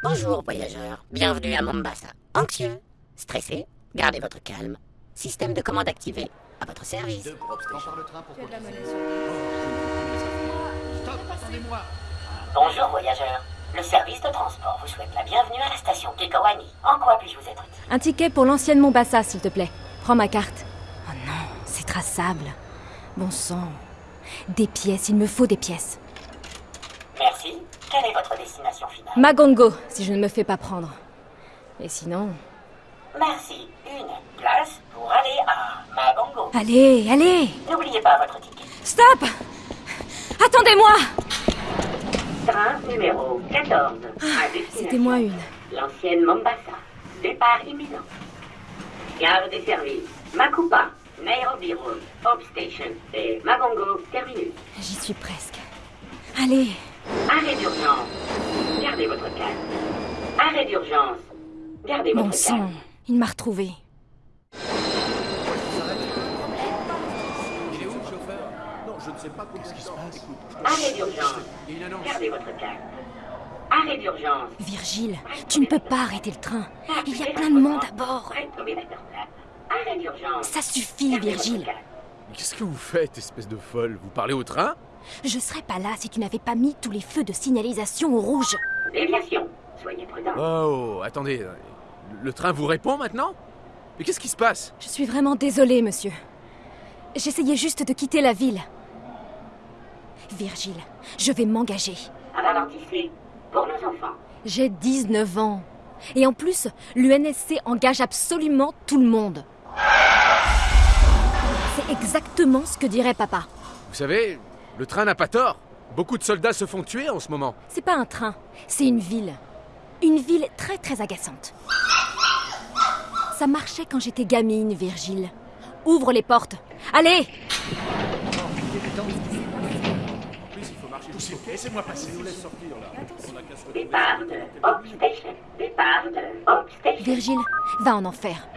Bonjour voyageurs, bienvenue à Mombasa. Anxieux, stressé, gardez votre calme. Système de commande activé, à votre service. Bonjour voyageurs. Le service de transport vous souhaite la bienvenue à la station Kekawani. En quoi puis-je vous être utile Un ticket pour l'ancienne Mombasa, s'il te plaît. Prends ma carte. Oh non, c'est traçable. Bon sang. Des pièces, il me faut des pièces. Merci. Quelle est votre destination finale Magongo, si je ne me fais pas prendre. Et sinon... Merci. Une place pour aller à Magongo. Allez, allez N'oubliez pas votre ticket. Stop Attendez-moi Train numéro 14. à destination. C'était moi une. L'ancienne Mombasa. Départ imminent. Gare des services. Makupa. Nairobi Road. Hope Station. Et Magongo Terminus. J'y suis presque. Allez Arrêt d'urgence. Gardez votre calme. Arrêt d'urgence. Gardez Mon votre sang, calme. il m'a retrouvé. Arrêt d'urgence. Gardez votre calme. Arrêt d'urgence. Virgile, tu ne peux pas arrêter le train. Il y a plein de monde à bord. Arrêt d'urgence. Ça suffit, Virgile. qu'est-ce que vous faites, espèce de folle? Vous parlez au train? Je serais pas là si tu n'avais pas mis tous les feux de signalisation au rouge. Déviation. Soyez prudents. Oh, attendez. euh, Le train vous répond maintenant? Mais qu'est-ce qui se passe? Je suis vraiment désolée, monsieur. J'essayais juste de quitter la ville. Virgile, je vais m'engager. Ralentissez. Pour nos enfants. J'ai 19 ans. Et en plus, l'UNSC engage absolument tout le monde. C'est exactement ce que dirait papa. Vous savez, le train n'a pas tort. Beaucoup de soldats se font tuer en ce moment. C'est pas un train, c'est une ville. Une ville très très agaçante. Ça marchait quand j'étais gamine, Virgile. Ouvre les portes. Allez Départ de Hope Station. Départ de Hope Station. Virgile, va en enfer.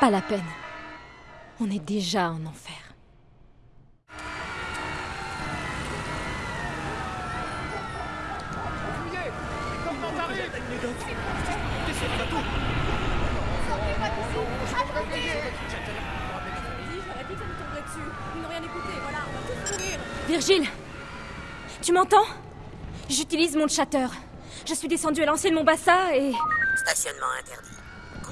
Pas la peine. On est déjà en enfer. Virgile Tu m'entends? J'utilise mon chatter. Je suis descendue à l'ancienne Mombasa et... Stationnement interdit.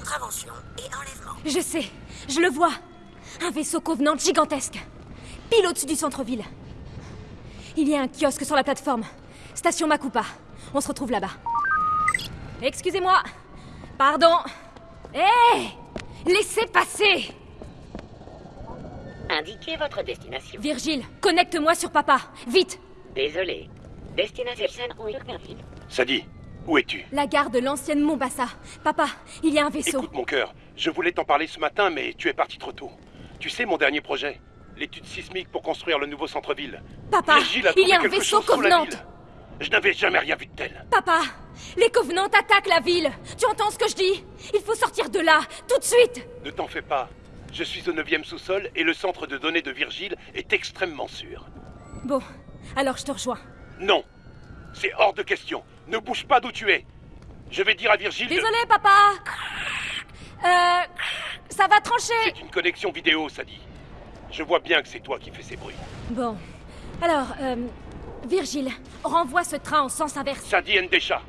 Contravention et enlèvement. Je sais, je le vois. Un vaisseau Covenant gigantesque. Pile au-dessus du centre-ville. Il y a un kiosque sur la plateforme. Station Makupa. On se retrouve là-bas. Excusez-moi. Pardon. Hé Laissez passer Indiquez votre destination. Virgile, connecte-moi sur papa. Vite Désolé. Destination Uyghurville. Sadie, où es-tu? La gare de l'ancienne Mombasa. Papa, il y a un vaisseau. Écoute mon cœur, je voulais t'en parler ce matin, mais tu es parti trop tôt. Tu sais mon dernier projet L'étude sismique pour construire le nouveau centre-ville. Papa, il y a un vaisseau Covenant. Je n'avais jamais rien vu de tel. Papa, les Covenants attaquent la ville. Tu entends ce que je dis? Il faut sortir de là, tout de suite. Ne t'en fais pas. Je suis au 9 sous-sol et le centre de données de Virgile est extrêmement sûr. Bon, alors je te rejoins. Non, c'est hors de question. Ne bouge pas d'où tu es. Je vais dire à Virgile. de- Désolé, papa. Euh, ça va trancher. C'est une connexion vidéo, Sadie. Je vois bien que c'est toi qui fais ces bruits. Bon, alors, euh, Virgile, renvoie ce train en sens inverse. Sadie Ndesha,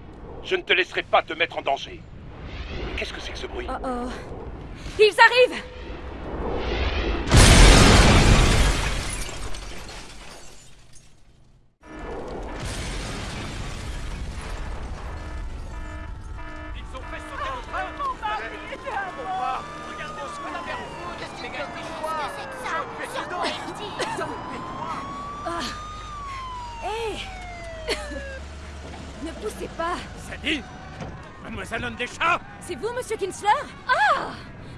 je ne te laisserai pas te mettre en danger. Qu'est-ce que c'est que ce bruit? Oh oh. Ils arrivent Ne poussez pas. Sadie Mademoiselle Ndesha C'est vous, monsieur Kinsler? Ah!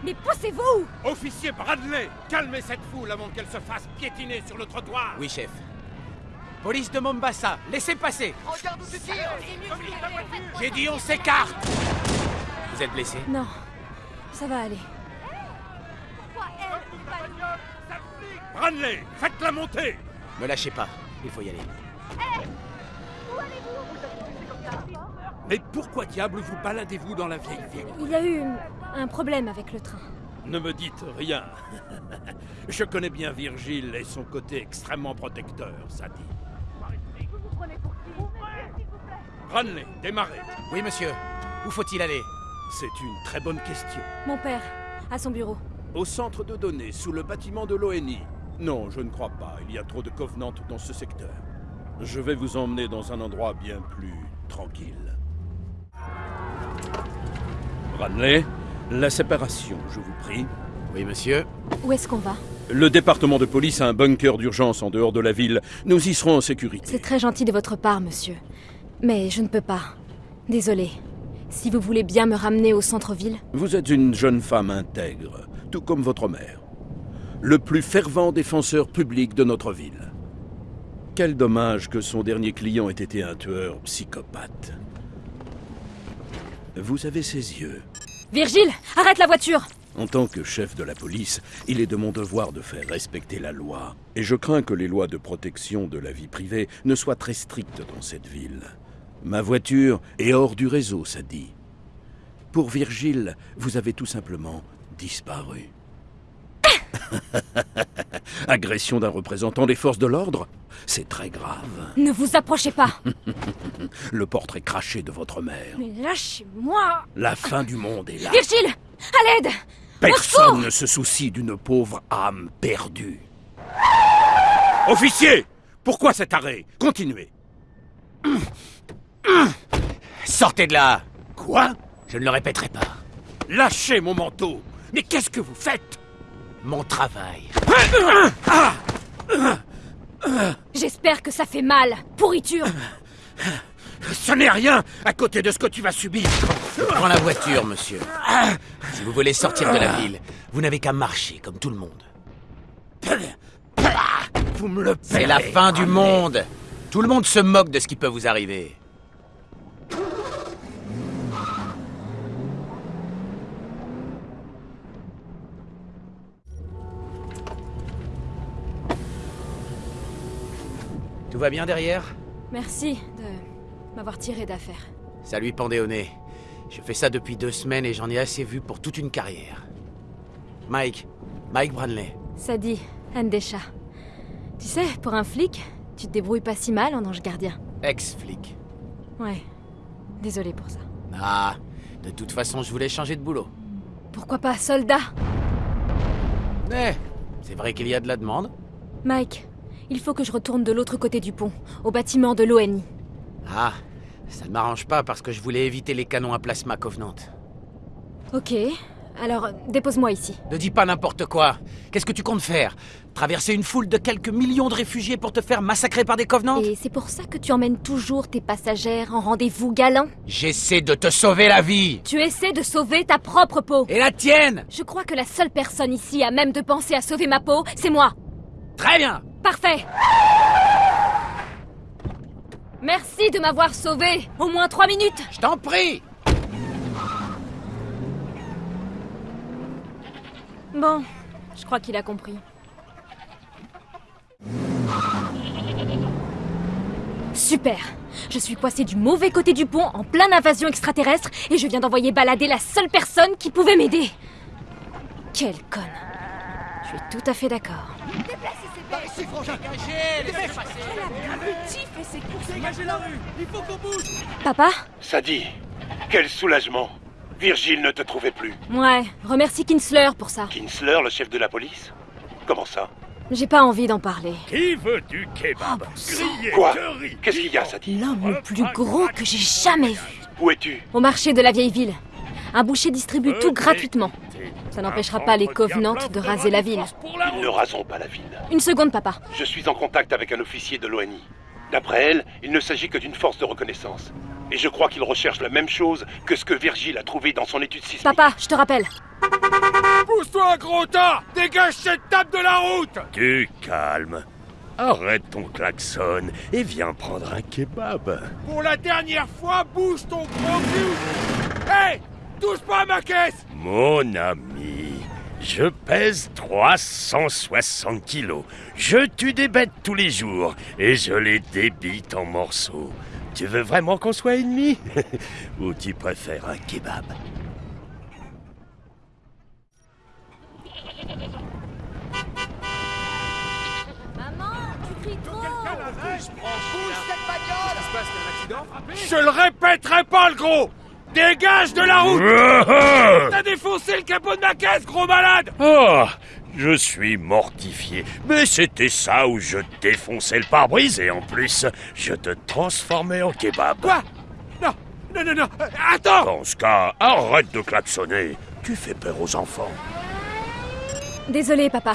Mais poussez-vous. Officier Bradley Calmez cette foule avant qu'elle se fasse piétiner sur le trottoir Oui, chef. Police de Mombasa, laissez passer. J'ai dit on s'écarte. Vous êtes blessé? Non, ça va aller. Branley, faites-la monter Me lâchez pas, il faut y aller. Mais pourquoi diable vous baladez-vous dans la vieille ville? Il y a eu un problème avec le train. Ne me dites rien. Je connais bien Virgile et son côté extrêmement protecteur, ça dit. Branley, démarrez. Oui, monsieur. Où faut-il aller? C'est une très bonne question. Mon père, à son bureau. Au centre de données, sous le bâtiment de l'ONI. Non, je ne crois pas. Il y a trop de Covenant dans ce secteur. Je vais vous emmener dans un endroit bien plus tranquille. Branley, la séparation, je vous prie. Oui, monsieur. Où est-ce qu'on va? Le département de police a un bunker d'urgence en dehors de la ville. Nous y serons en sécurité. C'est très gentil de votre part, monsieur. Mais je ne peux pas. Désolé. Si vous voulez bien me ramener au centre-ville, Vous êtes une jeune femme intègre, tout comme votre mère. Le plus fervent défenseur public de notre ville. Quel dommage que son dernier client ait été un tueur psychopathe. Vous avez ses yeux. Virgile, arrête la voiture En tant que chef de la police, il est de mon devoir de faire respecter la loi. Et je crains que les lois de protection de la vie privée ne soient très strictes dans cette ville. Ma voiture est hors du réseau, ça dit. Pour Virgile, vous avez tout simplement disparu. Agression d'un représentant des forces de l'ordre? C'est très grave. Ne vous approchez pas Le portrait craché de votre mère. Mais lâchez-moi La fin du monde est là. Virgile À l'aide Personne ne se soucie d'une pauvre âme perdue. Officier Pourquoi cet arrêt? Continuez. Sortez de là Quoi? Je ne le répéterai pas. Lâchez mon manteau Mais qu'est-ce que vous faites? Mon travail. J'espère que ça fait mal Pourriture Ce n'est rien à côté de ce que tu vas subir. Prends la voiture, monsieur. Si vous voulez sortir de la ville, vous n'avez qu'à marcher comme tout le monde. Vous me le C'est la fin du monde. Tout le monde se moque de ce qui peut vous arriver. Tout va bien derrière Merci de m'avoir tiré d'affaire. Ça lui pendait au nez. Je fais ça depuis deux semaines et j'en ai assez vu pour toute une carrière. Mike, Mike Branley. Ça dit, Andesha. Tu sais, pour un flic, tu te débrouilles pas si mal en ange gardien. Ex-flic. Ouais. Désolé pour ça. Ah, de toute façon, je voulais changer de boulot. Pourquoi pas soldat? Mais, c'est vrai qu'il y a de la demande. Mike, il faut que je retourne de l'autre côté du pont, au bâtiment de l'ONI. Ah, ça ne m'arrange pas parce que je voulais éviter les canons à plasma Covenant. Ok, alors dépose-moi ici. Ne dis pas n'importe quoi. Qu'est-ce que tu comptes faire? Traverser une foule de quelques millions de réfugiés pour te faire massacrer par des Covenants? Et c'est pour ça que tu emmènes toujours tes passagères en rendez-vous galant J'essaie de te sauver la vie Tu essaies de sauver ta propre peau Et la tienne? Je crois que la seule personne ici à même de penser à sauver ma peau, c'est moi Très bien. Parfait. Merci de m'avoir sauvé. Au moins trois minutes. Je t'en prie. Bon, je crois qu'il a compris. Super. Je suis coincé du mauvais côté du pont en pleine invasion extraterrestre et je viens d'envoyer balader la seule personne qui pouvait m'aider. Quelle conne Je suis tout à fait d'accord. Papa Sadie, quel soulagement. Virgile ne te trouvait plus. Ouais, remercie Kinsler pour ça. Kinsler, le chef de la police? Comment ça? J'ai pas envie d'en parler. Qui veut du kebab? Grillé, Quoi? Qu'est-ce qu'il y a, Sadie L'homme le plus gros que j'ai jamais vu. Où es-tu? Au marché de la vieille ville. Un boucher distribue tout gratuitement. Ça n'empêchera pas les Covenantes de raser la ville. Ils ne raseront pas la ville. Une seconde, papa. Je suis en contact avec un officier de l'ONI. D'après elle, il ne s'agit que d'une force de reconnaissance. Et je crois qu'il recherche la même chose que ce que Virgile a trouvé dans son étude sismique. Papa, je te rappelle. Pousse-toi, gros tas Dégage cette table de la route Tu calmes. Arrête ton klaxon et viens prendre un kebab. Pour la dernière fois, bouge ton gros cul Hé Touche pas à ma caisse. Mon ami, Je pèse 360 kilos. Je tue des bêtes tous les jours et je les débite en morceaux. Tu veux vraiment qu'on soit ennemis? Ou tu préfères un kebab? Maman, tu cries trop. Je le répéterai pas, le gros Dégage de la route T'as défoncé le capot de ma caisse, gros malade Oh, je suis mortifié. Mais c'était ça où je défonçais le pare-brise et en plus, je te transformais en kebab. Quoi Non, non, non, non euh, Attends Dans ce cas, arrête de klaxonner. Tu fais peur aux enfants. Désolé, papa.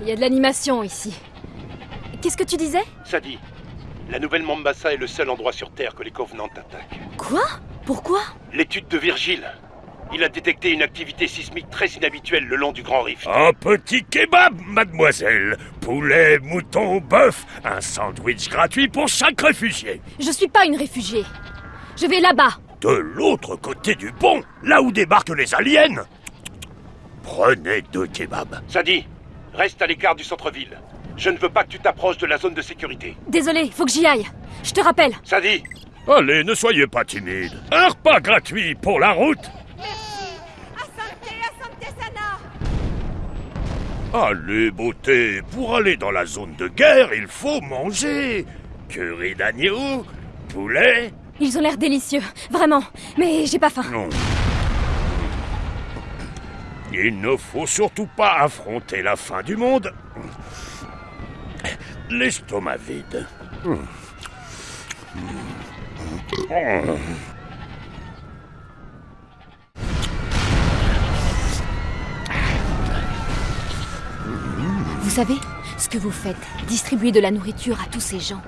Il y a de l'animation ici. Qu'est-ce que tu disais? Ça dit, la nouvelle Mombasa est le seul endroit sur Terre que les Covenants attaquent. Quoi? Pourquoi L'étude de Virgile. Il a détecté une activité sismique très inhabituelle le long du Grand Rift. Un petit kebab, mademoiselle. Poulet, mouton, bœuf. Un sandwich gratuit pour chaque réfugié. Je suis pas une réfugiée. Je vais là-bas. De l'autre côté du pont, là où débarquent les aliens. Prenez deux kebabs. Ça dit, reste à l'écart du centre-ville. Je ne veux pas que tu t'approches de la zone de sécurité. Désolé, faut que j'y aille. Je te rappelle. Ça dit, Allez, ne soyez pas timide. Un repas gratuit pour la route. Allez, beauté, pour aller dans la zone de guerre, il faut manger. Curry d'agneau, poulet, Ils ont l'air délicieux, vraiment. Mais j'ai pas faim. non. Il ne faut surtout pas affronter la fin du monde. L'estomac vide. Vous savez, ce que vous faites, distribuer de la nourriture à tous ces gens,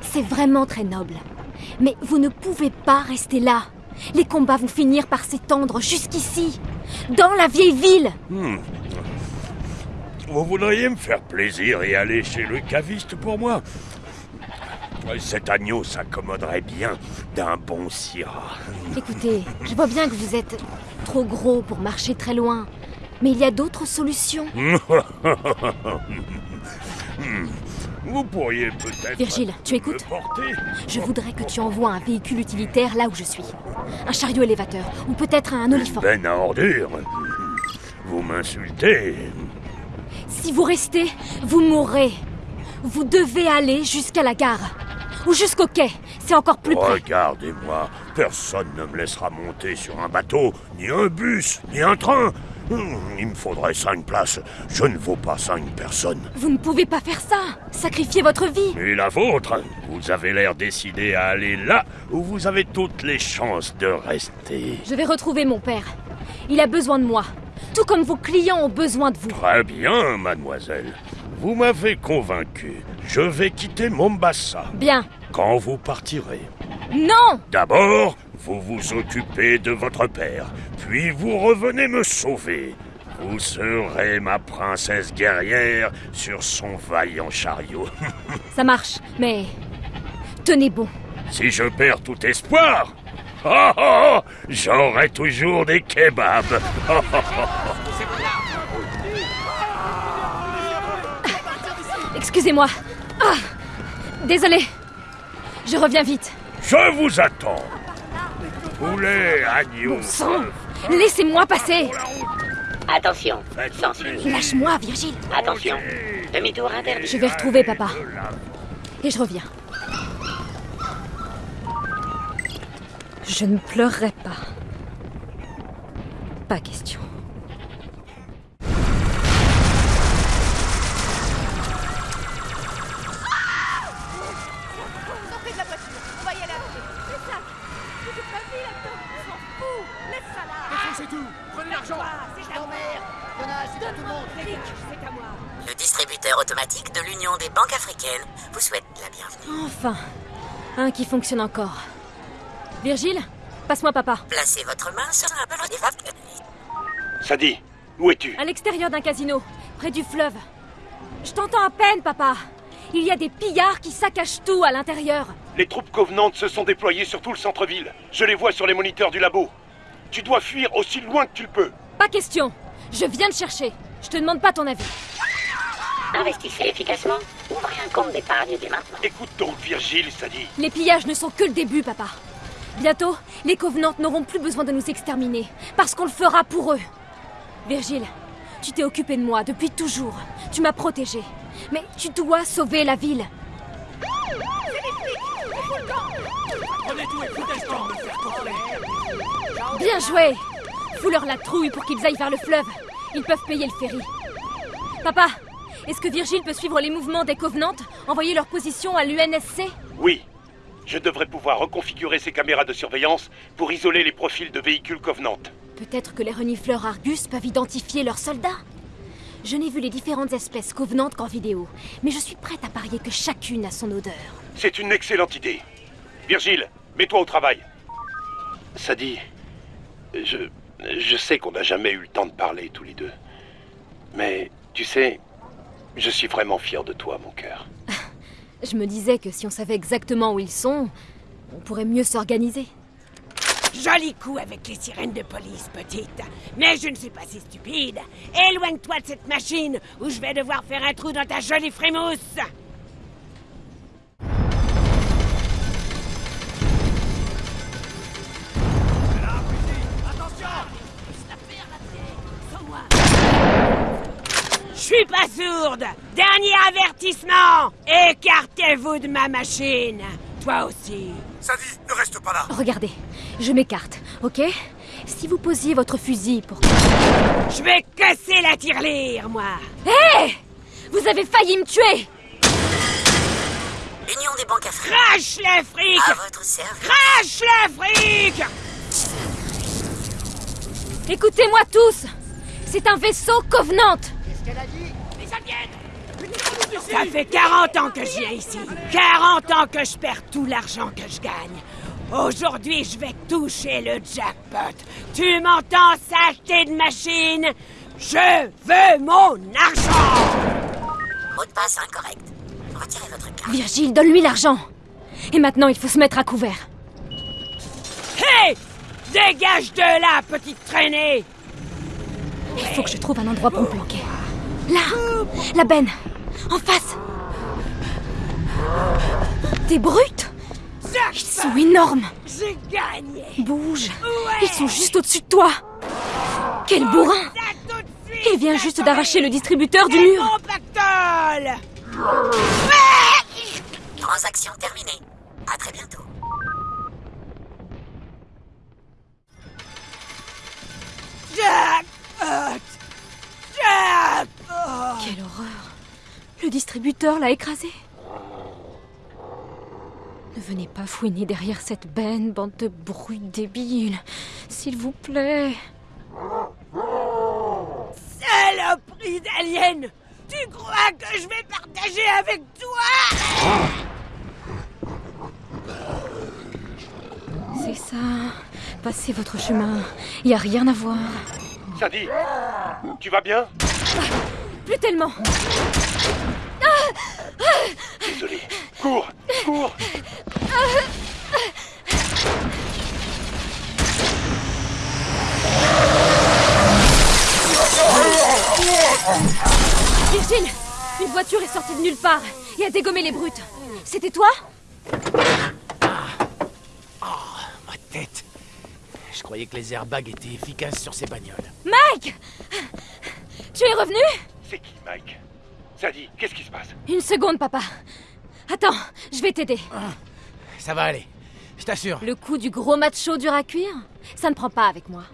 c'est vraiment très noble. Mais vous ne pouvez pas rester là. Les combats vont finir par s'étendre jusqu'ici, dans la vieille ville. Vous voudriez me faire plaisir et aller chez le caviste pour moi? Cet agneau s'accommoderait bien d'un bon syrah. Écoutez, je vois bien que vous êtes trop gros pour marcher très loin. Mais il y a d'autres solutions. Vous pourriez peut-être... Virgile, tu écoutes Je voudrais que tu envoies un véhicule utilitaire là où je suis. Un chariot élévateur, ou peut-être un olifant. Ben à ordures. Vous m'insultez. Si vous restez, vous mourrez. Vous devez aller jusqu'à la gare. Ou jusqu'au quai. C'est encore plus près. Regardez-moi, personne ne me laissera monter sur un bateau, ni un bus, ni un train. Hum, Il me faudrait cinq places. Je ne vaux pas cinq personnes. Vous ne pouvez pas faire ça. Sacrifier votre vie. Et la vôtre Vous avez l'air décidé à aller là où vous avez toutes les chances de rester. Je vais retrouver mon père. Il a besoin de moi. Tout comme vos clients ont besoin de vous. Très bien, mademoiselle. Vous m'avez convaincu. Je vais quitter Mombasa. Bien. Quand vous partirez. Non D'abord, vous vous occupez de votre père, puis vous revenez me sauver. Vous serez ma princesse guerrière sur son vaillant chariot. Ça marche, mais... Tenez bon. si je perds tout espoir, oh, oh, oh, j'aurai toujours des kebabs. Excusez-moi. Ah Désolé. Je reviens vite. Je vous attends. Poulet, agneau, Sang Laissez-moi passer Attention, plaisir. Lâche-moi, Virgile. Attention, demi-tour interdit. Je vais retrouver papa. Et je reviens. Je ne pleurerai pas. Pas question. Enfin Un qui fonctionne encore. Virgile Passe-moi papa. Placez votre main sur un ballon d'évacuation. ça dit, où es-tu? À l'extérieur d'un casino, près du fleuve. Je t'entends à peine, papa. Il y a des pillards qui saccagent tout à l'intérieur. Les troupes covenantes se sont déployées sur tout le centre-ville. Je les vois sur les moniteurs du labo. Tu dois fuir aussi loin que tu le peux. Pas question. Je viens de chercher. Je te demande pas ton avis. Investissez efficacement. Ouvrez un compte d'épargne dès maintenant. Écoute donc, Virgile, ça dit. Les pillages ne sont que le début, papa. Bientôt, les Covenants n'auront plus besoin de nous exterminer, parce qu'on le fera pour eux. Virgile, tu t'es occupé de moi depuis toujours. Tu m'as protégé. Mais tu dois sauver la ville. Bien joué Fous-leur la trouille pour qu'ils aillent vers le fleuve. Ils peuvent payer le ferry. Papa, est-ce que Virgile peut suivre les mouvements des Covenants Envoyer leur position à l'UNSC? Oui. Je devrais pouvoir reconfigurer ces caméras de surveillance pour isoler les profils de véhicules Covenant. Peut-être que les renifleurs Argus peuvent identifier leurs soldats? Je n'ai vu les différentes espèces Covenantes qu'en vidéo, mais je suis prête à parier que chacune a son odeur. C'est une excellente idée. Virgile, mets-toi au travail. Ça dit, je, je sais qu'on n'a jamais eu le temps de parler tous les deux. Mais, tu sais, je suis vraiment fier de toi, mon cœur. Je me disais que si on savait exactement où ils sont, on pourrait mieux s'organiser. Joli coup avec les sirènes de police, petite. Mais je ne suis pas si stupide. Éloigne-toi de cette machine ou je vais devoir faire un trou dans ta jolie frémousse. Je suis pas sourde. Dernier avertissement. Écartez-vous de ma machine. Toi aussi. Sadie, ne reste pas là. Regardez, je m'écarte, ok? Si vous posiez votre fusil pour... Je vais casser la tirelire, moi. Hé! Vous avez failli me tuer! Union des banques africaines. Crache les frics À votre service. Crache les frics Écoutez-moi tous. C'est un vaisseau Covenant Ça fait 40 ans que je viens ici. 40 ans que je perds tout l'argent que je gagne. Aujourd'hui, je vais toucher le jackpot. Tu m'entends, saleté de machine? Je veux mon argent! Mot de passe incorrect. Retirez votre carte. Virgile, donne-lui l'argent. Et maintenant, il faut se mettre à couvert. Hé Dégage de là, petite traînée! Il faut que je trouve un endroit pour me planquer. Là. La benne. En face. Des brutes Ils sont énormes. J'ai gagné. Bouge. Ils sont juste au-dessus de toi. Quel bourrin. Il vient juste d'arracher le distributeur du mur. Transaction terminée. À très bientôt. Jackpot. Jackpot Quelle horreur Le distributeur l'a écrasé Ne venez pas fouiner derrière cette benne, bande de brutes débiles. S'il vous plaît. Saloperie d'alien Tu crois que je vais partager avec toi? C'est ça. Passez votre chemin. Y a rien à voir. Sadie, tu vas bien? Plus tellement. Désolé. Cours, cours Virgile Une voiture est sortie de nulle part et a dégommé les brutes. C'était toi? Ma tête. Je croyais que les airbags étaient efficaces sur ces bagnoles. Mike Tu es revenu? C'est qui, Mike Sadie, qu'est-ce qui se passe Une seconde, papa. Attends, je vais t'aider. Ça va aller. Je t'assure. Le coup du gros macho dur à cuire Ça ne prend pas avec moi.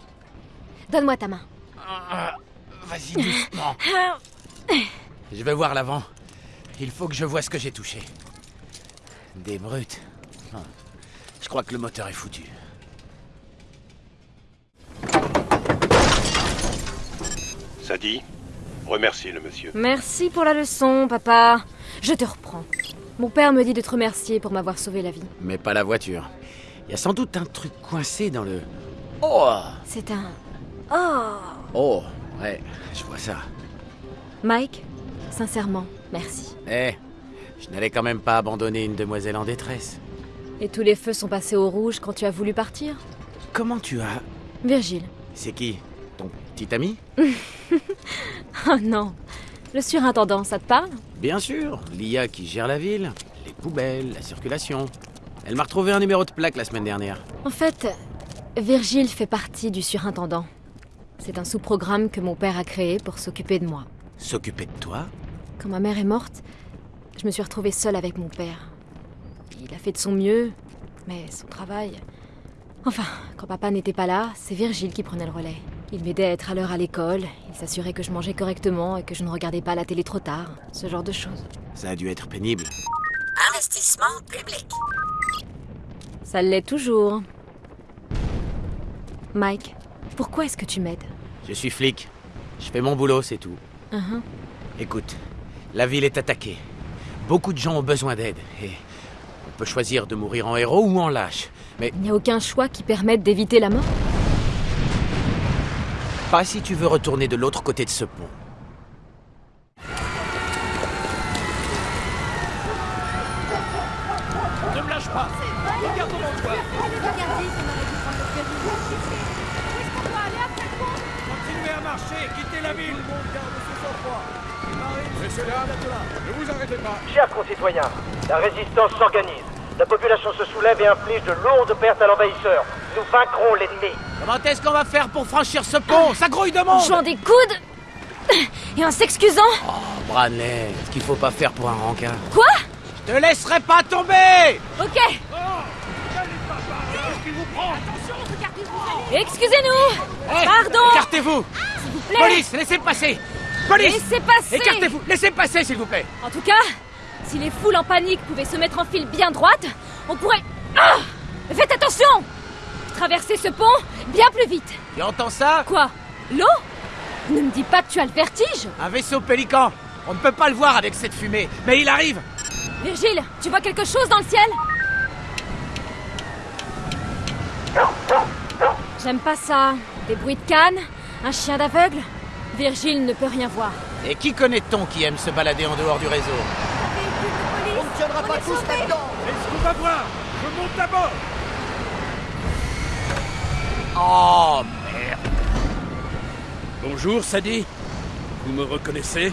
Donne-moi ta main. Ah, Vas-y doucement. Je vais voir l'avant. Il faut que je vois ce que j'ai touché. Des brutes. Ah. Je crois que le moteur est foutu. Sadie, remercie le monsieur. Merci pour la leçon, papa. Je te reprends. Mon père me dit de te remercier pour m'avoir sauvé la vie. Mais pas la voiture. Il y a sans doute un truc coincé dans le... Oh C'est un... Oh Oh Ouais, je vois ça. Mike, sincèrement, merci. Eh, je n'allais quand même pas abandonner une demoiselle en détresse. Et tous les feux sont passés au rouge quand tu as voulu partir? Comment tu as... Virgile, C'est qui? Petite amie Oh non. Le surintendant, ça te parle? Bien sûr, l'IA qui gère la ville, les poubelles, la circulation. Elle m'a retrouvé un numéro de plaque la semaine dernière. En fait, Virgile fait partie du surintendant. C'est un sous-programme que mon père a créé pour s'occuper de moi. S'occuper de toi? Quand ma mère est morte, je me suis retrouvée seule avec mon père. Il a fait de son mieux, mais son travail... Enfin, quand papa n'était pas là, c'est Virgile qui prenait le relais. Il m'aidait à être à l'heure à l'école, il s'assurait que je mangeais correctement et que je ne regardais pas la télé trop tard, ce genre de choses. Ça a dû être pénible. Investissement public. Ça l'est toujours. Mike, pourquoi est-ce que tu m'aides? Je suis flic. Je fais mon boulot, c'est tout. Uhum. Écoute, la ville est attaquée. Beaucoup de gens ont besoin d'aide. Et on peut choisir de mourir en héros ou en lâche. Mais Il n'y a aucun choix qui permette d'éviter la mort pas si tu veux retourner de l'autre côté de ce pont. Ne me lâche pas Regarde devant toi Continuez à marcher, quittez la ville Messieurs, dames, ne vous arrêtez pas Chers concitoyens, la résistance s'organise. La population se soulève et inflige de lourdes pertes à l'envahisseur. Nous vaincrons l'ennemi. Comment est-ce qu'on va faire pour franchir ce pont? Ça grouille de En monde! Jouant des coudes Et en s'excusant. Oh, Branley, ce qu'il faut pas faire pour un rencard. Quoi? Je te laisserai pas tomber! Ok. Excusez-nous. Hey, Pardon. Écartez-vous. S'il vous plaît. Police, laissez passer. Police. Laissez passer. Écartez-vous. Laissez passer, s'il vous plaît. En tout cas, si les foules en panique pouvaient se mettre en file bien droite, on pourrait... Ah Faites attention Traverser ce pont bien plus vite. Tu entends ça Quoi L'eau Ne me dis pas que tu as le vertige Un vaisseau pélican On ne peut pas le voir avec cette fumée, mais il arrive Virgile, tu vois quelque chose dans le ciel J'aime pas ça. Des bruits de canne, un chien d'aveugle. Virgile ne peut rien voir. Et qui connaît-on qui aime se balader en dehors du réseau? On tiendra pas tous là-dedans. Est-ce qu'on va voir? Je monte d'abord Oh, merde Bonjour, Sadie. Vous me reconnaissez? Chef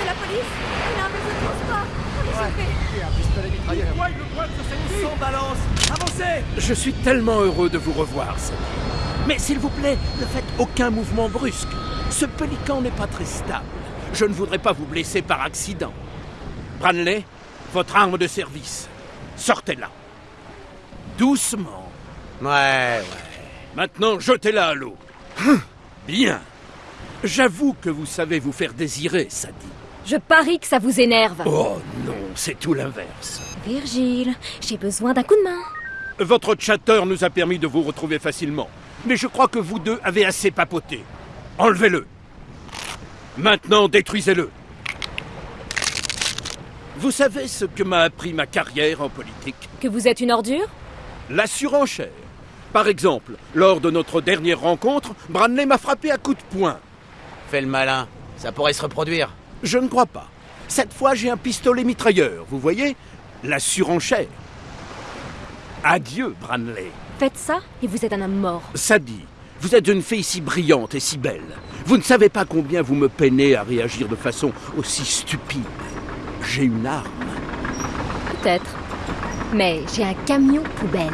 de la police Il a un vaisseau de transport On est sauvés Ouais, le droit de se Sans balance Avancez Je suis tellement heureux de vous revoir, Sadie. Mais s'il vous plaît, ne faites aucun mouvement brusque. Ce pélican n'est pas très stable. Je ne voudrais pas vous blesser par accident. Branley, votre arme de service. Sortez-la. Doucement. Ouais, ouais. Maintenant, jetez-la à l'eau. Hum, Bien. J'avoue que vous savez vous faire désirer, Sadie. Je parie que ça vous énerve. Oh non, c'est tout l'inverse. Virgile, j'ai besoin d'un coup de main. Votre chatter nous a permis de vous retrouver facilement. Mais je crois que vous deux avez assez papoté. Enlevez-le. Maintenant, détruisez-le. Vous savez ce que m'a appris ma carrière en politique? Que vous êtes une ordure? La surenchère. Par exemple, lors de notre dernière rencontre, Branley m'a frappé à coups de poing. Fais le malin. Ça pourrait se reproduire. Je ne crois pas. Cette fois, j'ai un pistolet mitrailleur, vous voyez? La surenchère. Adieu, Branley. Faites ça et vous êtes un homme mort. Sadie, vous êtes une fille si brillante et si belle. Vous ne savez pas combien vous me peinez à réagir de façon aussi stupide. J'ai une arme. Peut-être. Mais j'ai un camion poubelle.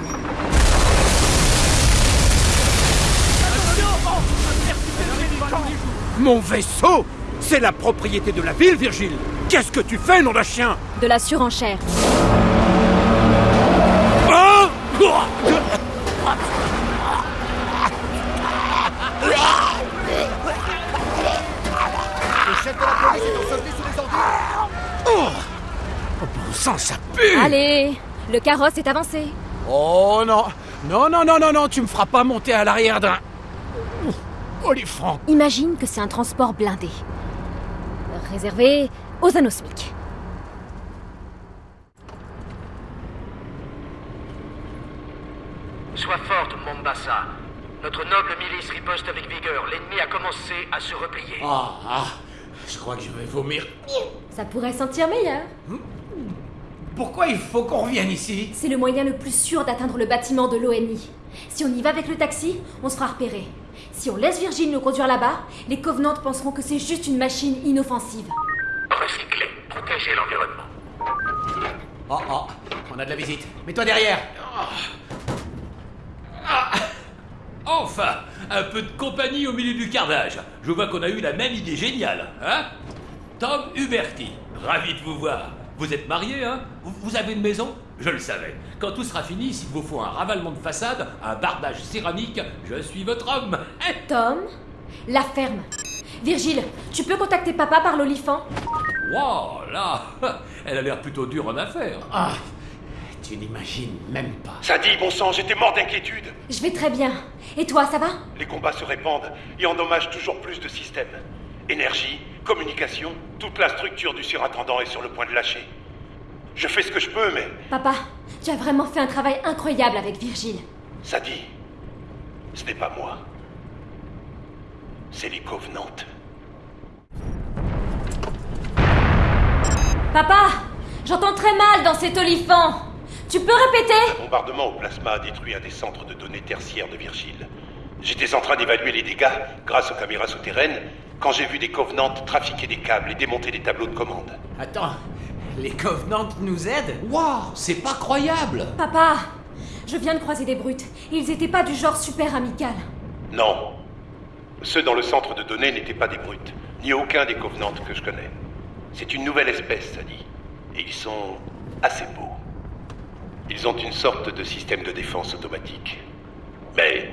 Mon vaisseau C'est la propriété de la ville, Virgile Qu'est-ce que tu fais, nom d'un chien? De la surenchère. Oh sang, ça pue Allez, le carrosse est avancé. Oh non Non, non, non, non, non, tu me feras pas monter à l'arrière d'un... Oh les francs Imagine que c'est un transport blindé. Réservé aux anosmiques. Sois forte, Mombasa. Notre noble milice riposte avec vigueur. L'ennemi a commencé à se replier. Ah, ah, je crois que je vais vomir. Ça pourrait sentir meilleur. Pourquoi il faut qu'on revienne ici C'est le moyen le plus sûr d'atteindre le bâtiment de l'ONI. Si on y va avec le taxi, on se fera repérer. Si on laisse Virgile nous conduire là-bas, les Covenants penseront que c'est juste une machine inoffensive. Recycler, protéger l'environnement. Oh oh, on a de la visite. Mets-toi derrière. Ah. Enfin, un peu de compagnie au milieu du carnage. Je vois qu'on a eu la même idée géniale, hein? Tom Huberti, ravi de vous voir. Vous êtes marié, hein Vous avez une maison Je le savais. Quand tout sera fini, s'il vous faut un ravalement de façade, un bardage céramique, je suis votre homme. Hein Tom, la ferme. Virgile, tu peux contacter papa par l'olifant Wow, là, elle a l'air plutôt dure en affaires. Ah, tu n'imagines même pas. Ça dit, bon sang, j'étais mort d'inquiétude. Je vais très bien. Et toi, ça va Les combats se répandent et endommagent toujours plus de systèmes. Énergie, communication, toute la structure du surintendant est sur le point de lâcher. Je fais ce que je peux, mais Papa, tu as vraiment fait un travail incroyable avec Virgile. ça dit, ce n'est pas moi. C'est les Covenants. Papa, j'entends très mal dans cet olifant. Tu peux répéter? Un bombardement au plasma a détruit un des centres de données tertiaires de Virgile. J'étais en train d'évaluer les dégâts grâce aux caméras souterraines quand j'ai vu des Covenants trafiquer des câbles et démonter des tableaux de commande. Attends, les Covenants nous aident Waouh, c'est pas croyable Papa, je viens de croiser des brutes. Ils étaient pas du genre super amical. Non. Ceux dans le centre de données n'étaient pas des brutes, ni aucun des Covenants que je connais. C'est une nouvelle espèce, ça dit. Et ils sont assez beaux. Ils ont une sorte de système de défense automatique. Mais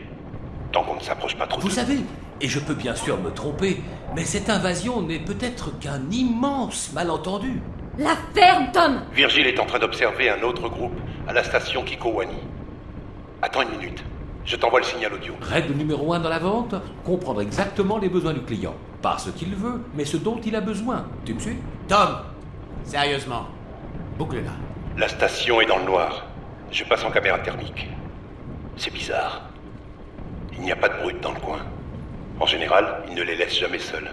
tant qu'on ne s'approche pas trop Vous savez, et je peux bien sûr me tromper, mais cette invasion n'est peut-être qu'un immense malentendu. La ferme, Tom Virgile est en train d'observer un autre groupe à la station Kikowani. Attends une minute. Je t'envoie le signal audio. Règle numéro un dans la vente, comprendre exactement les besoins du client. Pas ce qu'il veut, mais ce dont il a besoin. Tu me suis? Tom, sérieusement, boucle-la. La station est dans le noir. Je passe en caméra thermique. C'est bizarre. Il n'y a pas de brute dans le coin. En général, ils ne les laissent jamais seuls.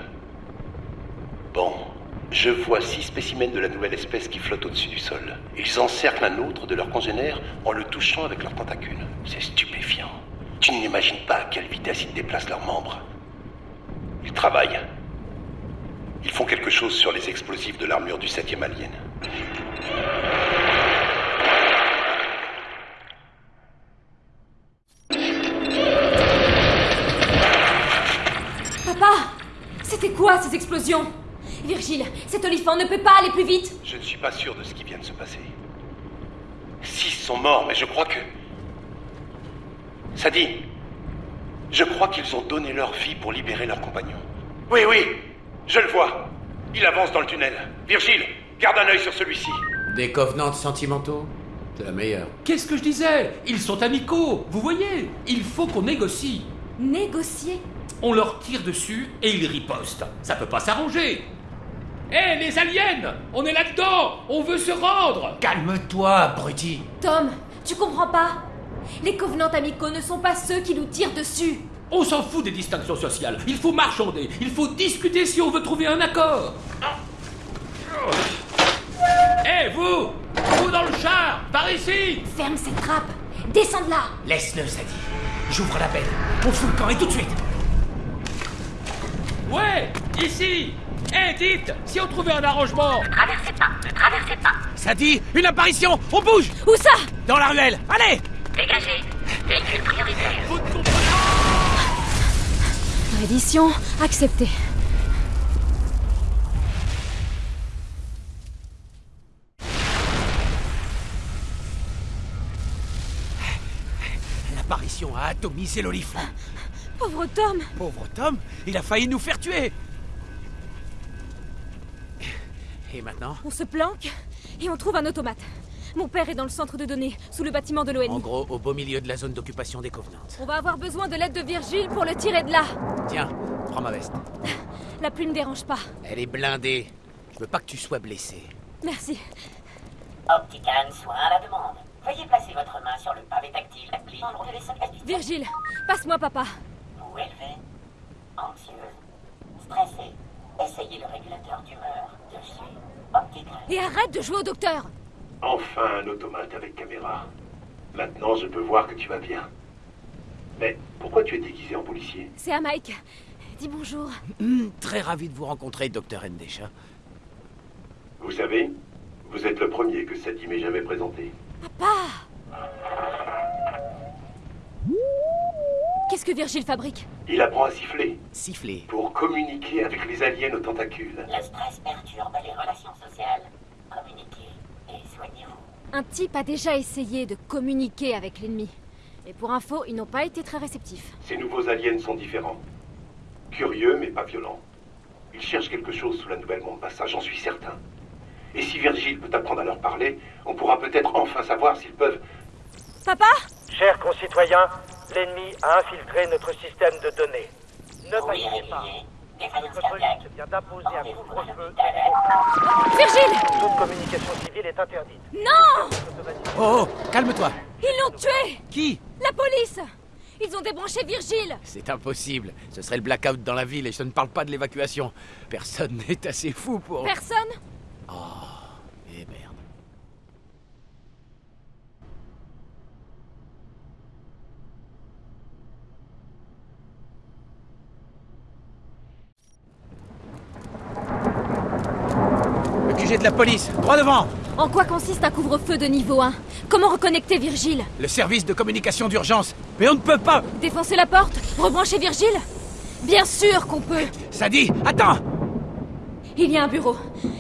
Bon, je vois six spécimens de la nouvelle espèce qui flottent au-dessus du sol. Ils encerclent un autre de leurs congénères en le touchant avec leurs tentacules. C'est stupéfiant. Tu n'imagines pas à quelle vitesse ils déplacent leurs membres. Ils travaillent. Ils font quelque chose sur les explosifs de l'armure du 7e alien. C'était quoi ces explosions? Virgile, cet olifant ne peut pas aller plus vite Je ne suis pas sûr de ce qui vient de se passer. Six sont morts, mais je crois que... Ça dit, je crois qu'ils ont donné leur vie pour libérer leurs compagnons. Oui, oui, je le vois. Il avance dans le tunnel. Virgile, garde un œil sur celui-ci. Des Covenants sentimentaux? C'est la meilleure. Qu'est-ce que je disais? Ils sont amicaux, vous voyez? Il faut qu'on négocie. Négocier On leur tire dessus et ils ripostent. Ça peut pas s'arranger. Hé, les aliens On est là-dedans On veut se rendre Calme-toi, abruti. Tom, tu comprends pas? Les Covenants amicaux ne sont pas ceux qui nous tirent dessus On s'en fout des distinctions sociales. Il faut marchander. Il faut discuter si on veut trouver un accord. Hé, vous Vous dans le char Par ici Ferme cette trappe Descends de là Laisse-le, ça dit. J'ouvre la benne. On fout le camp et tout de suite. Ouais Ici Hé, dites Si on trouvait un arrangement Traversez pas, ne traversez pas. Ça dit, une apparition On bouge Où ça? Dans la ruelle Allez Dégagez. Véhicule prioritaire. Reddition acceptée. L'apparition a atomisé l'olifant. Pauvre Tom Pauvre Tom, il a failli nous faire tuer. Et maintenant? On se planque et on trouve un automate. Mon père est dans le centre de données, sous le bâtiment de En l'ONU. gros, au beau milieu de la zone d'occupation des Covenants. On va avoir besoin de l'aide de Virgile pour le tirer de là. Tiens, prends ma veste. La pluie ne dérange pas. Elle est blindée. Je veux pas que tu sois blessé. Merci. Optican, soin à la demande. Veuillez placer votre main sur le pavé tactile. Virgile, passe-moi papa. Vous élevez, anxieuse, stressée. Essayez le régulateur d'humeur dessus. Optican. Et arrête de jouer au docteur. Enfin un automate avec caméra. Maintenant, je peux voir que tu vas bien. Mais pourquoi tu es déguisé en policier? C'est à Mike. Dis bonjour. Hmm, très ravi de vous rencontrer, docteur Ndesha. Vous savez, vous êtes le premier que Sadie m'ait jamais présenté. Papa Qu'est-ce que Virgile fabrique Il apprend à siffler Siffler. pour communiquer avec les aliens aux tentacules. Le stress perturbe les relations sociales. Communiquez et soignez-vous. Un type a déjà essayé de communiquer avec l'ennemi. Et pour info, ils n'ont pas été très réceptifs. Ces nouveaux aliens sont différents. Curieux, mais pas violents. Ils cherchent quelque chose sous la nouvelle Mombasa, j'en suis certain. Et si Virgile peut apprendre à leur parler, on pourra peut-être enfin savoir s'ils peuvent... Papa Chers concitoyens, l'ennemi a infiltré notre système de données. Ne paniquez pas. Notre police vient d'imposer un couvre-feu. Virgile Toute communication civile est interdite. Non Oh, oh, calme-toi. Ils l'ont tué Qui La police Ils ont débranché Virgile C'est impossible. Ce serait le blackout dans la ville et je ne parle pas de l'évacuation. Personne n'est assez fou pour... Personne Oh, eh merde. De la police, droit devant En quoi consiste un couvre-feu de niveau 1 Comment reconnecter Virgile? Le service de communication d'urgence. Mais on ne peut pas Défoncer la porte? Rebrancher Virgile? Bien sûr qu'on peut Ça dit, attends Il y a un bureau.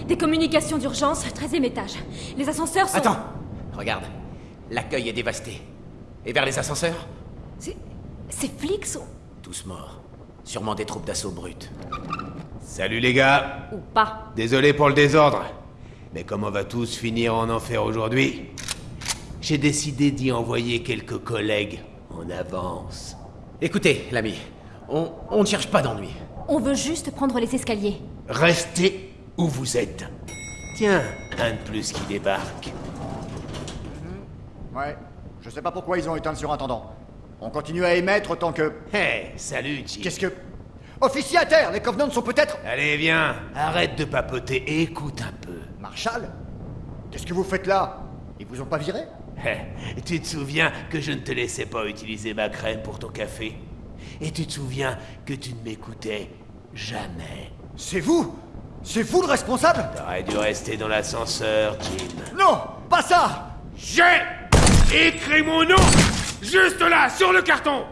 Des communications d'urgence, 13 e étage. Les ascenseurs sont... Attends Regarde, l'accueil est dévasté. Et vers les ascenseurs? C'est- Ces flics sont... Tous morts. Sûrement des troupes d'assaut brutes. Salut les gars Ou pas. Désolé pour le désordre. Mais comme on va tous finir en enfer aujourd'hui, j'ai décidé d'y envoyer quelques collègues en avance. Écoutez, l'ami, on, on ne cherche pas d'ennui. On veut juste prendre les escaliers. Restez où vous êtes. Tiens, un de plus qui débarque. Ouais. Je sais pas pourquoi ils ont éteint le surintendant. On continue à émettre tant que. Hé, salut, Jim. Qu'est-ce que. Officier à terre Les Covenants sont peut-être. Allez, viens, arrête de papoter et écoute un peu. Marshall Qu'est-ce que vous faites là? Ils vous ont pas viré? Hé, tu te souviens que je ne te laissais pas utiliser ma crème pour ton café? Et tu te souviens que tu ne m'écoutais jamais? C'est vous? C'est vous le responsable? T'aurais dû rester dans l'ascenseur, Jim. Non Pas ça! J'ai écrit mon nom juste là, sur le carton.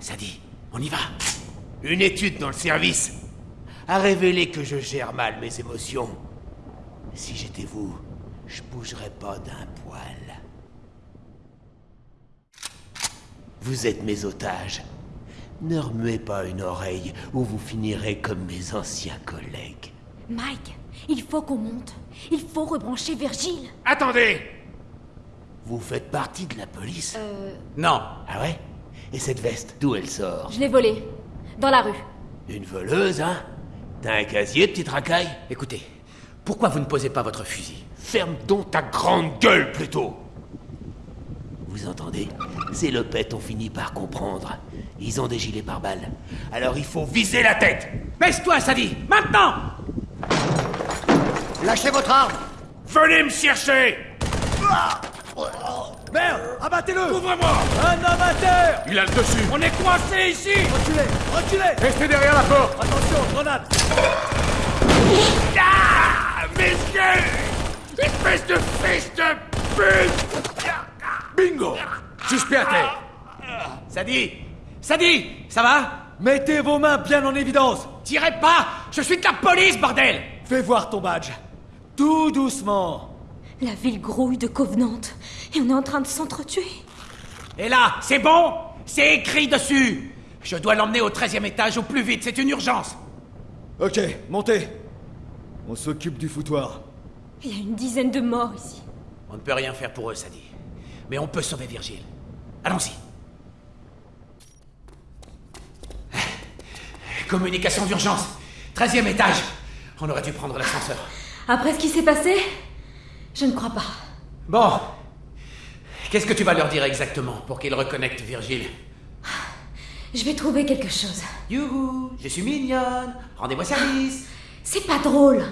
Ça dit, on y va. Une étude dans le service a révélé que je gère mal mes émotions. Si j'étais vous, je bougerais pas d'un poil. Vous êtes mes otages. Ne remuez pas une oreille ou vous finirez comme mes anciens collègues. Mike, il faut qu'on monte. Il faut rebrancher Virgile. Attendez Vous faites partie de la police Euh... Non. Ah ouais? Et cette veste, d'où elle sort? Je l'ai volée. Dans la rue. Une voleuse, hein? T'as un casier, petite racaille? Écoutez, pourquoi vous ne posez pas votre fusil? Ferme donc ta grande gueule plutôt. Vous entendez? Ces lopettes ont fini par comprendre. Ils ont des gilets pare-balles. Alors il faut viser la tête. Baisse-toi, ça dit Maintenant. Lâchez votre arme. Venez me chercher. Merde Abattez-le. Ouvre-moi Un amateur. Il a le dessus. On est coincé ici. Reculez Reculez. Restez derrière la porte. Attention, grenade Espèce de fils de pute. Bingo. Suspect à terre Ça dit Ça dit Ça va? Mettez vos mains bien en évidence. Tirez pas. Je suis de la police, bordel. Fais voir ton badge. Tout doucement. La ville grouille de Covenant. Et on est en train de s'entretuer. Et là, c'est bon? C'est écrit dessus. Je dois l'emmener au 13e étage au plus vite, c'est une urgence. Ok, montez On s'occupe du foutoir. Il y a une dizaine de morts ici. On ne peut rien faire pour eux, ça dit. Mais on peut sauver Virgile. Allons-y. Communication d'urgence. 13e étage. On aurait dû prendre l'ascenseur. Après ce qui s'est passé, je ne crois pas. Bon. Qu'est-ce que tu vas leur dire exactement pour qu'ils reconnectent Virgile? Je vais trouver quelque chose. Youhou, je suis mignonne. Rendez-moi service. C'est pas drôle.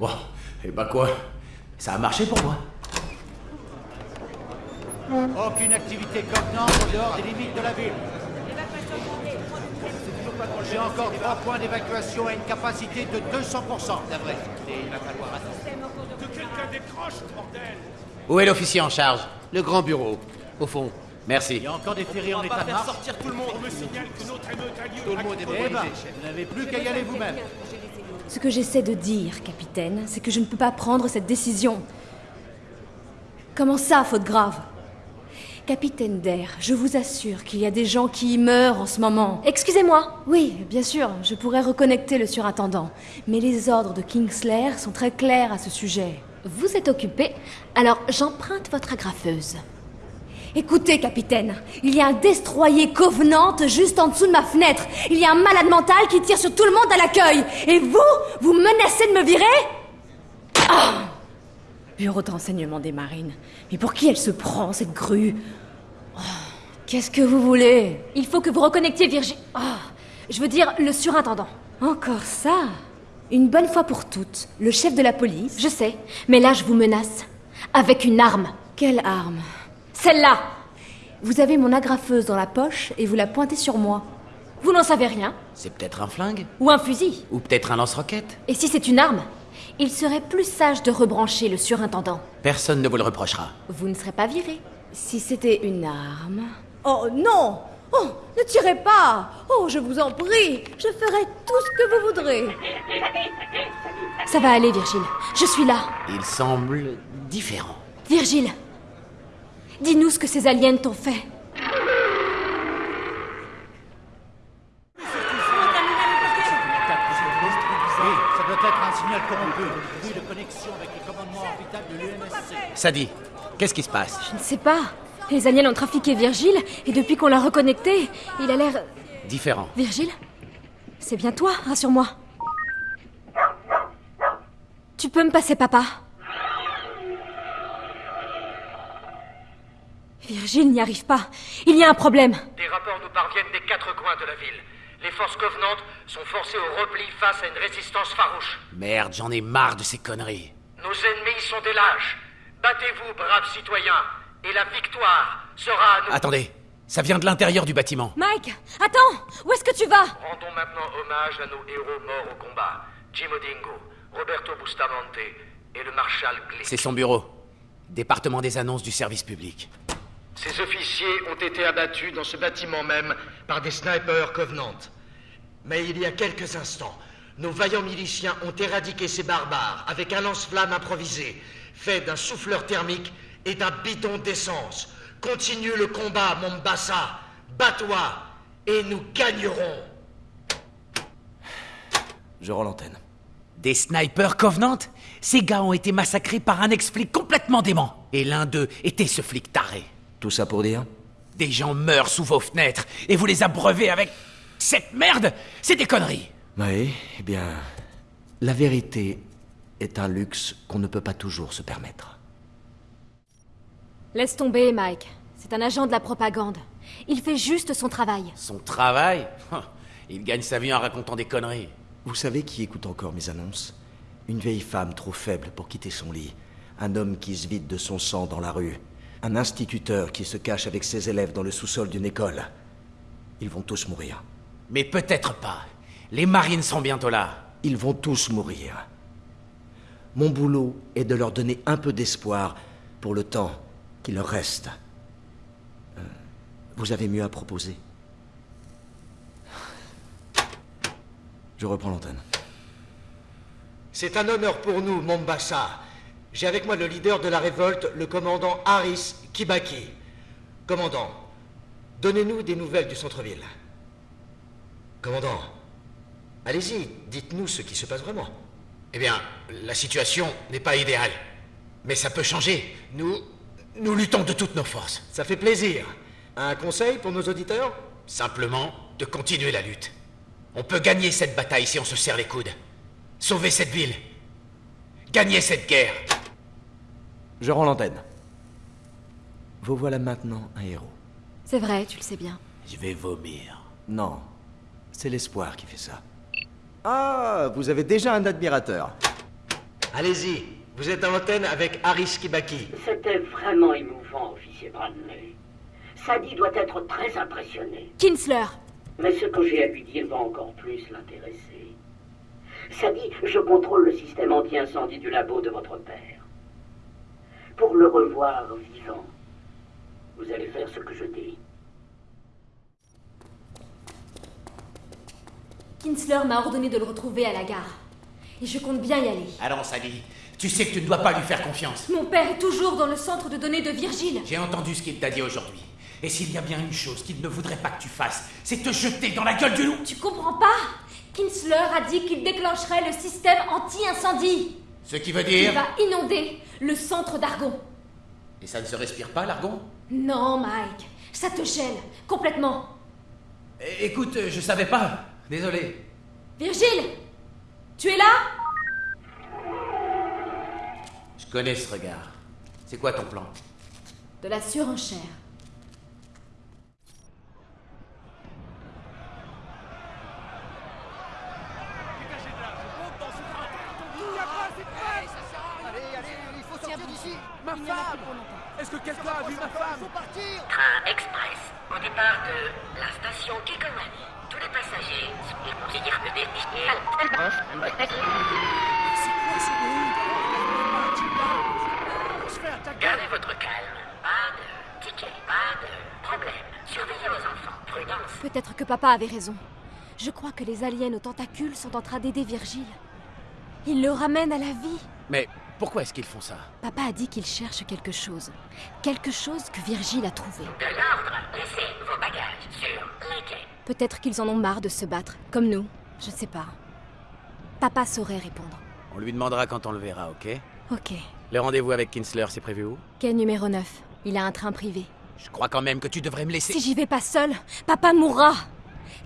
Bon, et bah quoi Ça a marché pour moi. Aucune activité contenante en dehors des limites de la ville. J'ai encore trois points d'évacuation à une capacité de 200%. D'avril, il va falloir attendre. Que quelqu'un décroche, bordel Où est l'officier en charge? Le grand bureau. Au fond. Merci. Il y a encore des ferries en état de marche. sortir tout le monde. On me signale que notre émeute a lieu. Tout le monde est mobilisé, chef. Vous n'avez plus qu'à y aller vous-même. Ce que j'essaie de dire, capitaine, c'est que je ne peux pas prendre cette décision. Comment ça, faute grave? Capitaine d'air, je vous assure qu'il y a des gens qui y meurent en ce moment. Excusez-moi Oui, bien sûr, je pourrais reconnecter le surintendant. Mais les ordres de Kingslayer sont très clairs à ce sujet. Vous êtes occupé, alors j'emprunte votre agrafeuse. Écoutez, capitaine, il y a un destroyer Covenant juste en dessous de ma fenêtre. Il y a un malade mental qui tire sur tout le monde à l'accueil. Et vous, vous menacez de me virer? Ah Bureau de renseignement des marines. Mais pour qui elle se prend, cette grue? Oh, Qu'est-ce que vous voulez? Il faut que vous reconnectiez Virgile. je veux dire, le surintendant. Encore ça? Une bonne fois pour toutes, le chef de la police? Je sais, mais là je vous menace. Avec une arme. Quelle arme? Celle-là Vous avez mon agrafeuse dans la poche et vous la pointez sur moi. Vous n'en savez rien C'est peut-être un flingue Ou un fusil Ou peut-être un lance-roquette Et si c'est une arme Il serait plus sage de rebrancher le surintendant. Personne ne vous le reprochera. Vous ne serez pas viré. Si c'était une arme. Oh non Oh, ne tirez pas Oh, je vous en prie Je ferai tout ce que vous voudrez. Ça va aller, Virgile. Je suis là. Il semble différent. Virgile Dis-nous ce que ces aliens t'ont fait. Ça doit être un signal corrompu. Bruit de connexion avec les commandements orbitales de l'UNSC. Sadie, qu'est-ce qui se passe? Je ne sais pas. Les aliens ont trafiqué Virgile, et depuis qu'on l'a reconnecté, il a l'air... Différent. Virgile C'est bien toi, rassure-moi. Tu peux me passer papa Virgile n'y arrive pas. Il y a un problème. Des rapports nous parviennent des quatre coins de la ville. Les forces covenantes sont forcées au repli face à une résistance farouche. Merde, j'en ai marre de ces conneries. Nos ennemis sont des lâches. Battez-vous, braves citoyens, et la victoire sera à nous. Attendez, ça vient de l'intérieur du bâtiment. Mike, attends Où est-ce que tu vas? Rendons maintenant hommage à nos héros morts au combat. Jim Odingo, Roberto Bustamante et le maréchal Glick. C'est son bureau. Département des annonces du service public. Ces officiers ont été abattus dans ce bâtiment même par des snipers Covenant. Mais il y a quelques instants, nos vaillants miliciens ont éradiqué ces barbares avec un lance-flamme improvisé, fait d'un souffleur thermique et d'un bidon d'essence. Continue le combat, Mombasa. Bats-toi et nous gagnerons. Je rends l'antenne. Des snipers Covenant? Ces gars ont été massacrés par un ex-flic complètement dément. Et l'un d'eux était ce flic taré. Tout ça pour dire Des gens meurent sous vos fenêtres et vous les abreuvez avec cette merde C'est des conneries Oui, eh bien, la vérité est un luxe qu'on ne peut pas toujours se permettre. Laisse tomber, Mike. C'est un agent de la propagande. Il fait juste son travail. Son travail? Il gagne sa vie en racontant des conneries. Vous savez qui écoute encore mes annonces? Une vieille femme trop faible pour quitter son lit. Un homme qui se vide de son sang dans la rue. Un instituteur qui se cache avec ses élèves dans le sous-sol d'une école. Ils vont tous mourir. Mais peut-être pas. Les marines sont bientôt là. Ils vont tous mourir. Mon boulot est de leur donner un peu d'espoir pour le temps qui leur reste. Euh, vous avez mieux à proposer Je reprends l'antenne. C'est un honneur pour nous, Mombasa. J'ai avec moi le leader de la révolte, le commandant Haris Kibaki. Commandant, donnez-nous des nouvelles du centre-ville. Commandant, allez-y, dites-nous ce qui se passe vraiment. Eh bien, la situation n'est pas idéale. Mais ça peut changer. Nous. Nous luttons de toutes nos forces. Ça fait plaisir. Un conseil pour nos auditeurs? Simplement de continuer la lutte. On peut gagner cette bataille si on se serre les coudes. Sauver cette ville. Gagner cette guerre. Je rends l'antenne. Vous voilà maintenant un héros. C'est vrai, tu le sais bien. Je vais vomir. Non, c'est l'espoir qui fait ça. Ah, vous avez déjà un admirateur. Allez-y, Vous êtes en antenne avec Haris Kibaki. C'était vraiment émouvant, officier Bradley. Sadie doit être très impressionnée. Kinsler Mais ce que j'ai à lui dire va encore plus l'intéresser. Sadie, je contrôle le système anti-incendie du labo de votre père. Pour le revoir vivant, vous allez faire ce que je dis. Kinsler m'a ordonné de le retrouver à la gare. Et je compte bien y aller. Allons, Sadie. Tu sais que tu ne dois pas lui faire confiance. Mon père est toujours dans le centre de données de Virgile. J'ai entendu ce qu'il t'a dit aujourd'hui. Et s'il y a bien une chose qu'il ne voudrait pas que tu fasses, c'est te jeter dans la gueule du loup. Tu comprends pas? Kinsler a dit qu'il déclencherait le système anti-incendie. Ce qui veut dire... Il va inonder le centre d'Argon. Et ça ne se respire pas, l'argon? Non, Mike. Ça te gêne. Complètement. É- Écoute, je savais pas. Désolé. Virgile Tu es là? Je connais ce regard. C'est quoi ton plan? De la surenchère. Ma femme Est-ce que quelqu'un a vu ma femme Train express au départ de la station Kikomani. Tous les passagers sont considérés Gardez votre calme. Pas de ticket, pas de problème. Surveillez les enfants. Prudence. Peut-être que papa avait raison. Je crois que les aliens aux tentacules sont en train d'aider Virgile. Ils le ramènent à la vie. Mais pourquoi est-ce qu'ils font ça Papa a dit qu'il cherche quelque chose. Quelque chose que Virgile a trouvé. De l'ordre. Laissez vos bagages sur les quais. Peut-être qu'ils en ont marre de se battre, comme nous. Je sais pas. Papa saurait répondre. On lui demandera quand on le verra, ok Ok. Le rendez-vous avec Kinsler, c'est prévu où Quai numéro 9. Il a un train privé. Je crois quand même que tu devrais me laisser... Si j'y vais pas seul, papa mourra.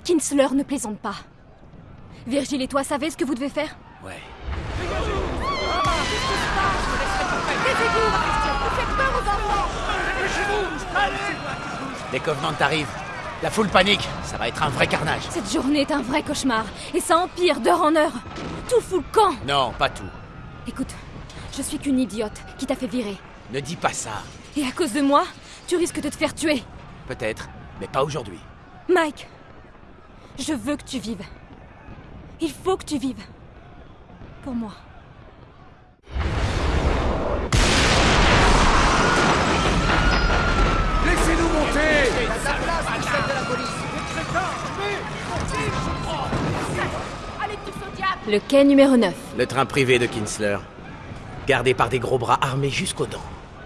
Kinsler ne plaisante pas. Virgile et toi savez ce que vous devez faire Ouais. Les Covenants t'arrivent. La foule panique. Ça va être un vrai carnage. Cette journée est un vrai cauchemar. Et ça empire d'heure en heure. Tout fout le camp. Non, pas tout. Écoute, je suis qu'une idiote qui t'a fait virer. Ne dis pas ça. Et à cause de moi, tu risques de te faire tuer. Peut-être, mais pas aujourd'hui. Mike, je veux que tu vives. Il faut que tu vives. Pour moi. Le quai numéro 9. Le train privé de Kinsler. Gardé par des gros bras armés jusqu'aux dents.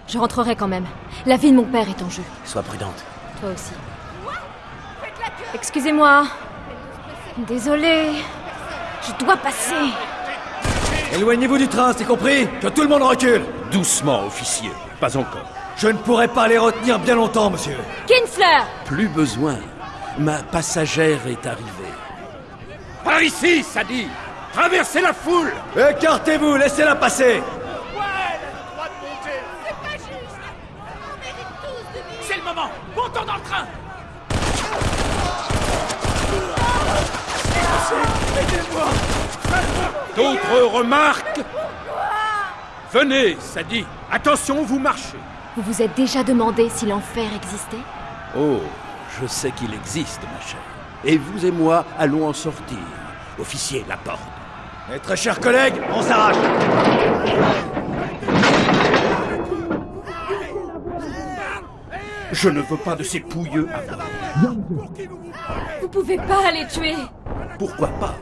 Je rentrerai quand même. La vie de mon père est en jeu. Sois prudente. Toi aussi. Excusez-moi. Désolée. Je dois passer. Éloignez-vous du train, c'est compris? Que tout le monde recule Doucement, officier. Pas encore. Je ne pourrai pas les retenir bien longtemps, monsieur. Kinsler Plus besoin. Ma passagère est arrivée. Par ici, Sadie Traversez la foule. Écartez-vous, laissez-la passer. C'est le moment. Montons dans le train. D'autres remarques? Venez, Sadie Attention, vous marchez. Vous vous êtes déjà demandé si l'enfer existait? Oh, je sais qu'il existe, ma chère. Et vous et moi allons en sortir. Officier, la porte. Mes très chers collègues, on s'arrache Je ne veux pas de ces pouilleux. Vous pouvez pas les tuer Pourquoi pas?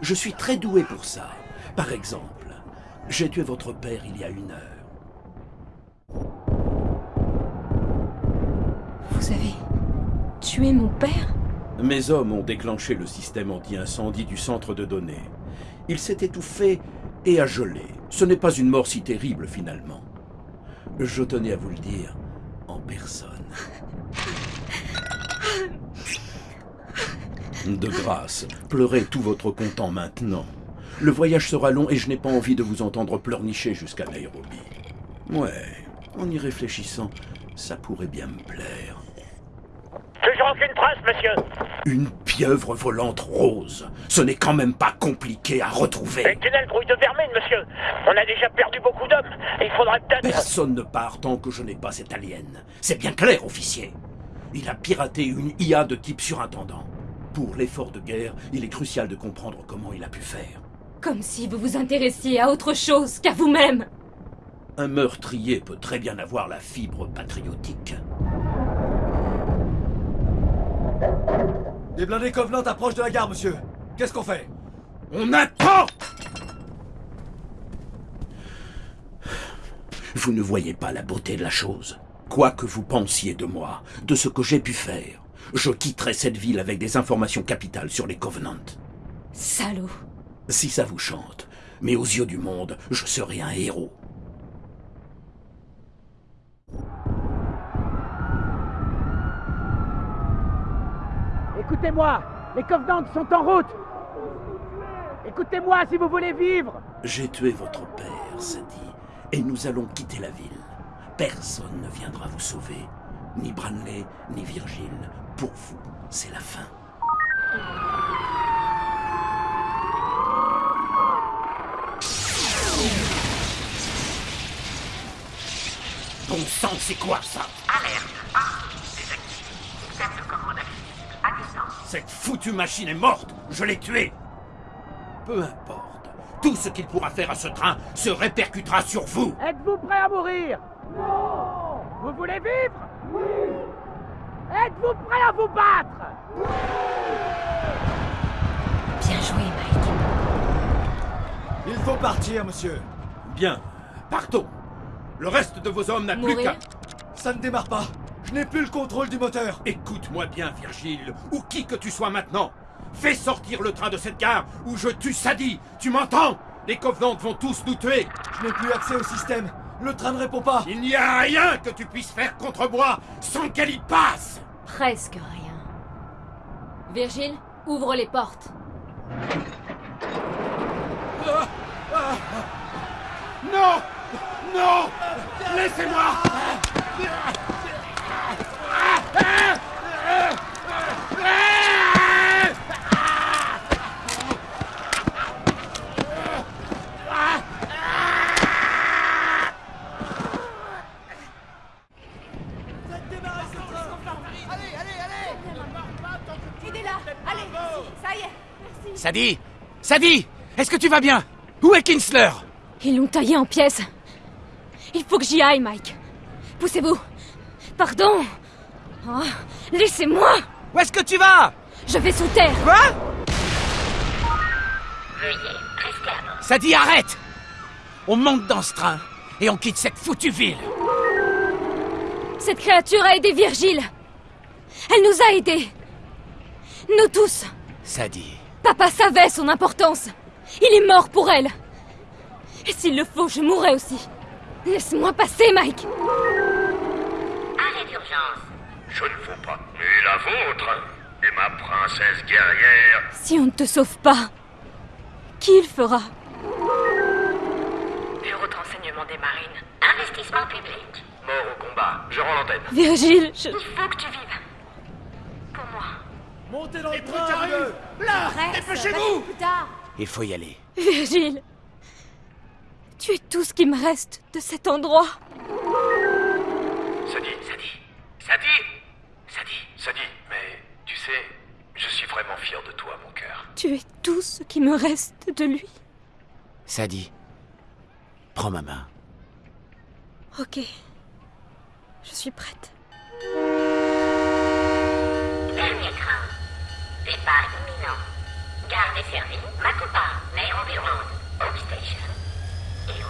Je suis très doué pour ça. Par exemple, j'ai tué votre père il y a une heure. Vous avez tué mon père? Mes hommes ont déclenché le système anti-incendie du centre de données. Il s'est étouffé et a gelé. Ce n'est pas une mort si terrible finalement. Je tenais à vous le dire en personne. De grâce, pleurez tout votre content maintenant. Le voyage sera long et je n'ai pas envie de vous entendre pleurnicher jusqu'à Nairobi. Ouais, en y réfléchissant, ça pourrait bien me plaire. Toujours aucune trace, monsieur Une pieuvre volante rose. Ce n'est quand même pas compliqué à retrouver. Tunnel grouille de vermine, monsieur. On a déjà perdu beaucoup d'hommes. Il faudrait peut-être... Personne ne part tant que je n'ai pas cet alien. C'est bien clair, officier. Il a piraté une IA de type surintendant. Pour l'effort de guerre, il est crucial de comprendre comment il a pu faire. Comme si vous vous intéressiez à autre chose qu'à vous-même. Un meurtrier peut très bien avoir la fibre patriotique. Les blindés Covenant approchent de la gare, monsieur. Qu'est-ce qu'on fait? On attend Vous ne voyez pas la beauté de la chose? Quoi que vous pensiez de moi, de ce que j'ai pu faire, je quitterai cette ville avec des informations capitales sur les Covenants. Salaud. Si ça vous chante, mais aux yeux du monde, je serai un héros. Écoutez-moi, les Covenants sont en route. Écoutez-moi si vous voulez vivre. J'ai tué votre père, Sadie, et nous allons quitter la ville. Personne ne viendra vous sauver. Ni Branley, ni Virgile. Pour vous, c'est la fin. Bon sang, c'est quoi ça? Alerte. Cette foutue machine est morte Je l'ai tuée Peu importe. Tout ce qu'il pourra faire à ce train se répercutera sur vous Êtes-vous prêt à mourir Non Vous voulez vivre Oui Êtes-vous prêt à vous battre Bien joué, Mike. Il faut partir, monsieur. Bien, partons. Le reste de vos hommes n'a plus qu'à... Ça ne démarre pas. Je n'ai plus le contrôle du moteur. Écoute-moi bien, Virgile, ou qui que tu sois maintenant. Fais sortir le train de cette gare ou je tue Sadie. Tu m'entends? Les Covenants vont tous nous tuer. Je n'ai plus accès au système. Le train ne répond pas. Il n'y a rien que tu puisses faire contre moi sans qu'elle y passe. Presque rien. Virgile, ouvre les portes. Non Non Laissez-moi Aidez-la Allez, ici, ça y est Merci Sadie Sadie Est-ce que tu vas bien? Où est Kinsler? Ils l'ont taillé en pièces. Il faut que j'y aille, Mike. Poussez-vous. Pardon. Oh, Laissez-moi. Où est-ce que tu vas? Je vais sous terre. Quoi? Veuillez rester à bord. Sadie, arrête On monte dans ce train et on quitte cette foutue ville. Cette créature a aidé Virgile. Elle nous a aidés. Nous tous. Sadie, Papa savait son importance. Il est mort pour elle. Et s'il le faut, je mourrai aussi. Laisse-moi passer, Mike. Arrêt d'urgence. Je ne veux pas. Et la vôtre Et ma princesse guerrière Si on ne te sauve pas, qui le fera? Bureau de renseignement des marines. Investissement public. Mort au combat. Je rends l'antenne. Virgile, je... Il faut que tu vives. Montez dans le train, Là Dépêchez-vous plus tard il faut y aller. Virgile. Tu es tout ce qui me reste de cet endroit. Sadie, Sadie, Sadie Sadie, Sadie, mais tu sais, je suis vraiment fier de toi, mon cœur. Tu es tout ce qui me reste de lui. Sadie, prends ma main. Ok. Je suis prête. Dernier train. Départ imminent. Gare desservie Makupa, Nairobi Road, Hope Station et